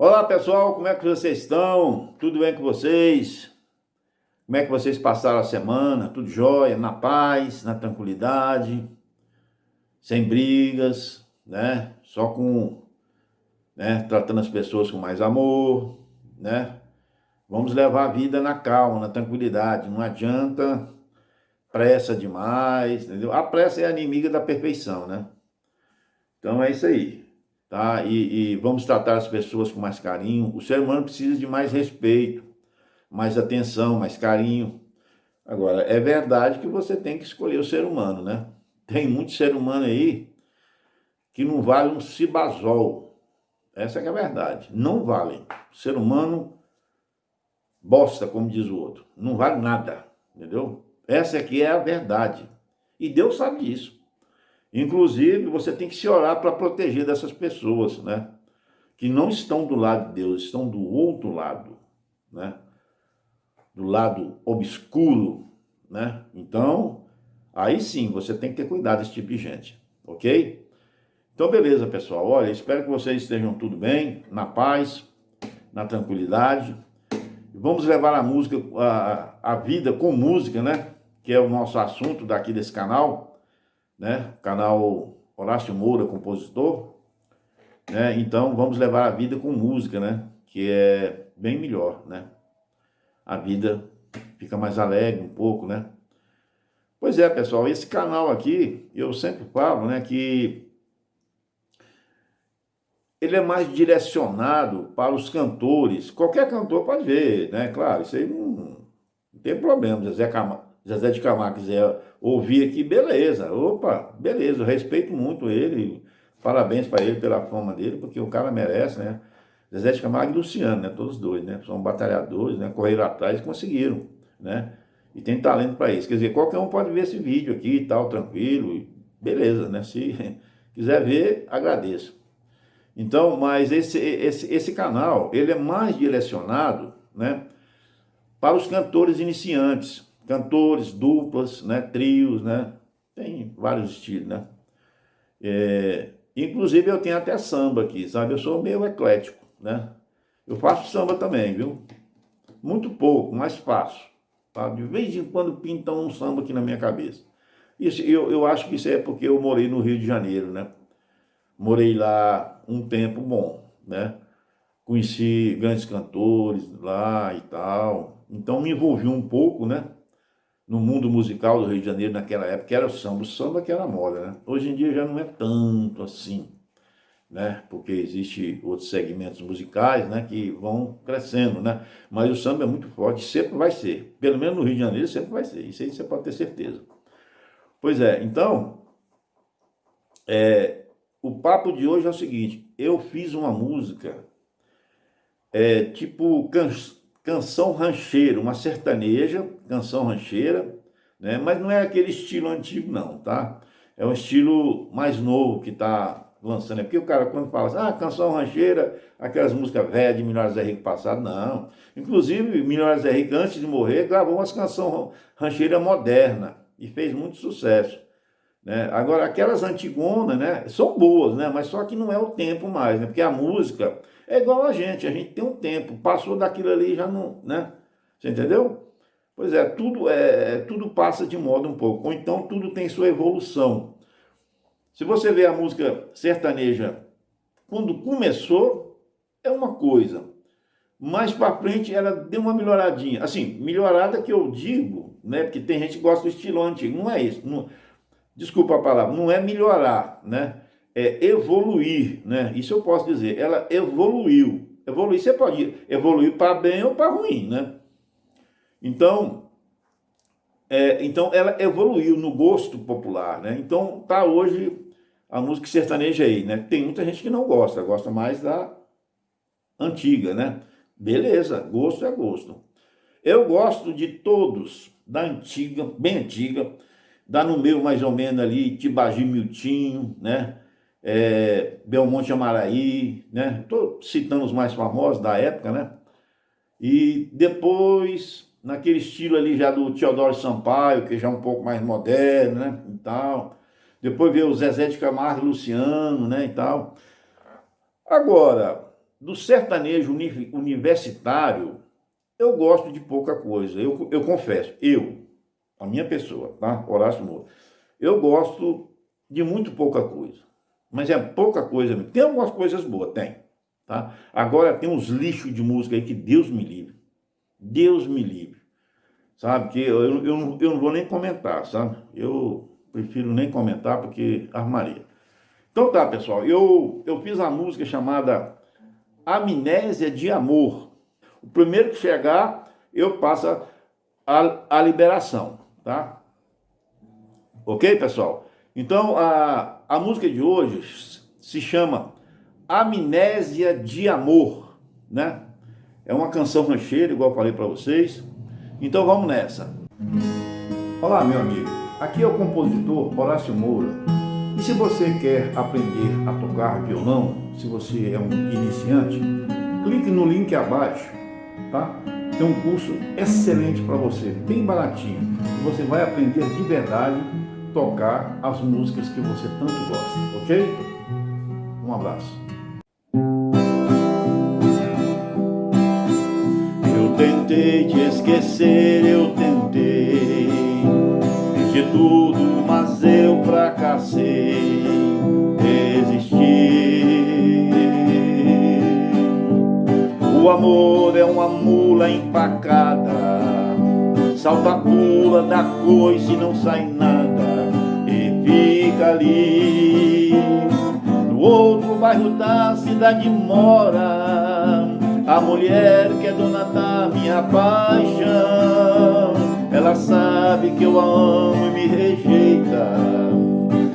Olá pessoal, como é que vocês estão? Tudo bem com vocês? Como é que vocês passaram a semana? Tudo jóia? Na paz, na tranquilidade, sem brigas, né? Só com, né? Tratando as pessoas com mais amor, né? Vamos levar a vida na calma, na tranquilidade. Não adianta pressa demais, entendeu? A pressa é a inimiga da perfeição, né? Então é isso aí tá? E, e, vamos tratar as pessoas com mais carinho. O ser humano precisa de mais respeito, mais atenção, mais carinho. Agora, é verdade que você tem que escolher o ser humano, né? Tem muito ser humano aí que não vale um cibazol. Essa é a verdade. Não vale. ser humano bosta, como diz o outro. Não vale nada, entendeu? Essa aqui é a verdade. E Deus sabe disso. Inclusive, você tem que se orar para proteger dessas pessoas, né? Que não estão do lado de Deus, estão do outro lado, né? Do lado obscuro, né? Então, aí sim, você tem que ter cuidado desse tipo de gente, ok? Então, beleza, pessoal. Olha, espero que vocês estejam tudo bem, na paz, na tranquilidade. Vamos levar a música, a, a vida com música, né? Que é o nosso assunto daqui desse canal né? Canal Horácio Moura, compositor. Né? Então vamos levar a vida com música, né? Que é bem melhor, né? A vida fica mais alegre um pouco, né? Pois é, pessoal, esse canal aqui, eu sempre falo, né, que ele é mais direcionado para os cantores. Qualquer cantor pode ver, né? Claro, isso aí não, não tem problema. Zezé Camargo, Zezé de Camargo quiser ouvir aqui, beleza, opa, beleza, eu respeito muito ele, parabéns para ele pela fama dele, porque o cara merece, né? Zezé de Camargo e Luciano, né? Todos dois, né? São batalhadores, né? Correram atrás e conseguiram, né? E tem talento para isso. Quer dizer, qualquer um pode ver esse vídeo aqui e tal, tranquilo, beleza, né? Se quiser ver, agradeço. Então, mas esse, esse, esse canal, ele é mais direcionado, né? Para os cantores iniciantes, cantores, duplas, né, trios, né, tem vários estilos, né. É, inclusive eu tenho até samba aqui, sabe, eu sou meio eclético, né, eu faço samba também, viu, muito pouco, mas faço, tá? de vez em quando pintam um samba aqui na minha cabeça. Isso, eu, eu acho que isso é porque eu morei no Rio de Janeiro, né, morei lá um tempo bom, né, conheci grandes cantores lá e tal, então me envolvi um pouco, né, no mundo musical do Rio de Janeiro naquela época, era o samba. O samba que era moda, né? Hoje em dia já não é tanto assim, né? Porque existe outros segmentos musicais, né? Que vão crescendo, né? Mas o samba é muito forte, sempre vai ser. Pelo menos no Rio de Janeiro sempre vai ser. Isso aí você pode ter certeza. Pois é, então... É, o papo de hoje é o seguinte. Eu fiz uma música... É, tipo canção rancheira, uma sertaneja, canção rancheira, né? mas não é aquele estilo antigo não, tá? É um estilo mais novo que está lançando. É porque o cara quando fala assim, ah, canção rancheira, aquelas músicas velhas de Milionário Zé Rico passado, não. Inclusive, Milionário Zé Rico, antes de morrer, gravou umas canções rancheira moderna e fez muito sucesso. Né? Agora, aquelas antigonas, né, são boas, né, mas só que não é o tempo mais, né, porque a música é igual a gente, a gente tem um tempo, passou daquilo ali já não, né? Você entendeu? Pois é, tudo, é, é, tudo passa de moda um pouco, ou então tudo tem sua evolução. Se você vê a música sertaneja, quando começou, é uma coisa. Mais para frente ela deu uma melhoradinha. Assim, melhorada que eu digo, né? Porque tem gente que gosta do estilo antigo. Não é isso. Não, desculpa a palavra, não é melhorar, né? é, evoluir, né? Isso eu posso dizer, ela evoluiu. Evoluir, você pode evoluir para bem ou para ruim, né? Então, é, então ela evoluiu no gosto popular, né? Então tá hoje a música sertaneja aí, né? Tem muita gente que não gosta, gosta mais da antiga, né? Beleza, gosto é gosto. Eu gosto de todos, da antiga, bem antiga, dá no meio mais ou menos ali, Tibagi Miltinho, né? é, Belmonte Amaraí, né? Estou citando os mais famosos da época, né? E depois, naquele estilo ali já do Teodoro Sampaio, que já é um pouco mais moderno, né? E tal. Depois veio o Zezé de Camargo Luciano, né? E tal. Agora, do sertanejo universitário, eu gosto de pouca coisa, eu, eu confesso, eu, a minha pessoa, tá? Horácio Moura, eu gosto de muito pouca coisa, mas é pouca coisa, tem algumas coisas boas, tem, tá? Agora tem uns lixos de música aí que Deus me livre, Deus me livre, sabe, que eu, eu, eu, não, eu não vou nem comentar, sabe, eu prefiro nem comentar porque armaria. Então tá, pessoal, eu, eu fiz a música chamada Amnésia de Amor. O primeiro que chegar, eu passo a, a liberação, tá? Ok, pessoal? Então, a, a música de hoje se chama Amnésia de Amor, né? É uma canção rancheira, igual falei para vocês. Então vamos nessa. Olá, meu amigo. Aqui é o compositor Horácio Moura e se você quer aprender a tocar violão, se você é um iniciante, clique no link abaixo, tá? Tem um curso excelente para você, bem baratinho. Você vai aprender de verdade tocar as músicas que você tanto gosta, ok? Um abraço. Eu tentei te esquecer, eu tentei de tudo, mas eu fracassei, resisti. O amor é uma mula empacada, salta pula da coice e não sai nada, e fica ali. No outro bairro da cidade mora a mulher que é dona da minha paixão. Ela sabe que eu a amo e me rejeita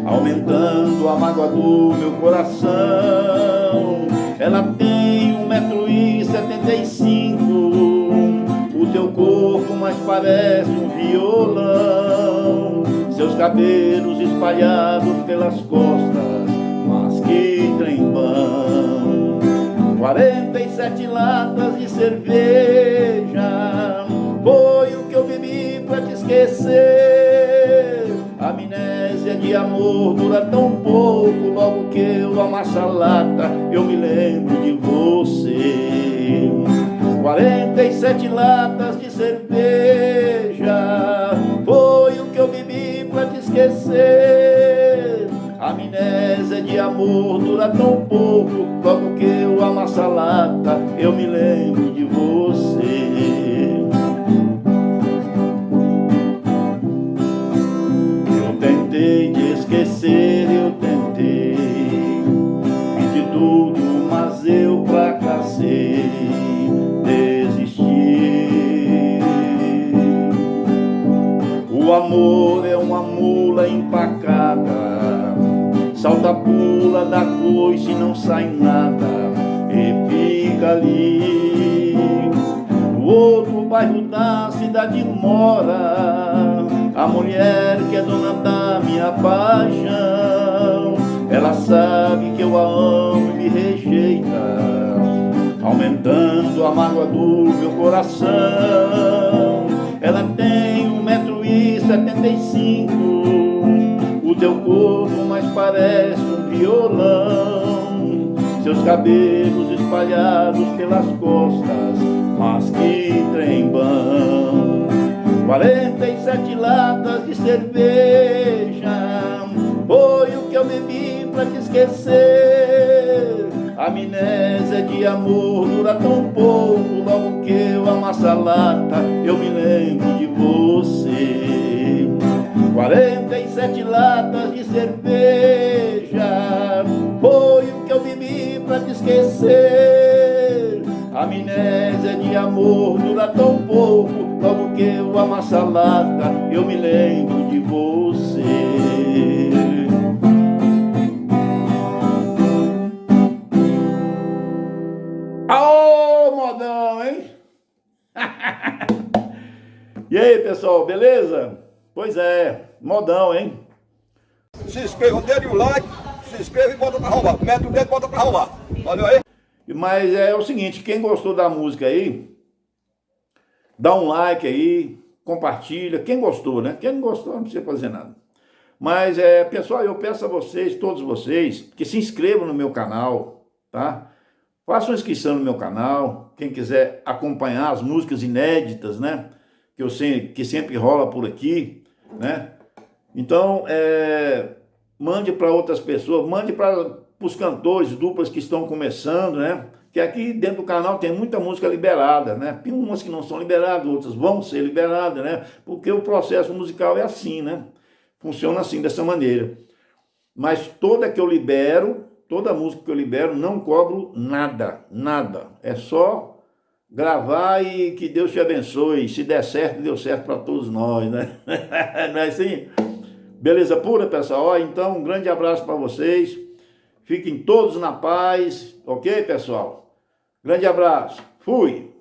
Aumentando a mágoa do meu coração. Ela tem um metro e setenta e cinco O teu corpo mais parece um violão. Seus cabelos espalhados pelas costas Mas que trem bom Quarenta e sete latas de cerveja Foi o que eu bebi pra te esquecer. Amnésia de amor dura tão pouco Logo que eu amasso a lata Eu me lembro de você 47 latas de cerveja. Foi o que eu bebi pra te esquecer. Amnésia de amor dura tão pouco Logo que eu amasso a lata Eu me lembro de você O amor é uma mula empacada. Salta, pula da coice e não sai nada. E fica ali. No outro bairro da cidade mora. A mulher que é dona da minha paixão. Ela sabe que eu a amo e me rejeita. Aumentando a mágoa do meu coração. Ela tem um metro e setenta e cinco O teu corpo mais parece um violão. Seus cabelos espalhados pelas costas Mas que trem bom. 47 latas de cerveja Foi o que eu bebi pra te esquecer. Amnésia de amor dura tão pouco Logo que eu amasso a lata Eu me lembro de você 47 latas de cerveja Foi o que eu bebi pra te esquecer Amnésia de amor dura tão pouco Logo que eu amasso a lata, eu me lembro de você Aô, modão, hein? e aí, pessoal, beleza? Pois é, modão, hein? Se inscreva, dê o like, se inscreva e bota pra arrumar. Mete o dedo e bota pra arrumar. Valeu aí? Mas é o seguinte, quem gostou da música aí, Dá um like aí, compartilha. Quem gostou, né? Quem não gostou não precisa fazer nada. Mas, é, pessoal, eu peço a vocês, todos vocês, que se inscrevam no meu canal, tá? Faça uma inscrição no meu canal, quem quiser acompanhar as músicas inéditas, né? Que, eu sei, que sempre rola por aqui, né? Então, é, mande para outras pessoas, mande para os cantores, duplas que estão começando, né? Que aqui dentro do canal tem muita música liberada, né? Tem umas que não são liberadas, outras vão ser liberadas, né? Porque o processo musical é assim, né? Funciona assim, dessa maneira. Mas toda que eu libero, toda música que eu libero, não cobro nada, nada. É só gravar e que Deus te abençoe. Se der certo, deu certo para todos nós, né? Não é assim? Beleza pura, pessoal? Então, um grande abraço para vocês. Fiquem todos na paz, ok, pessoal? Grande abraço. Fui.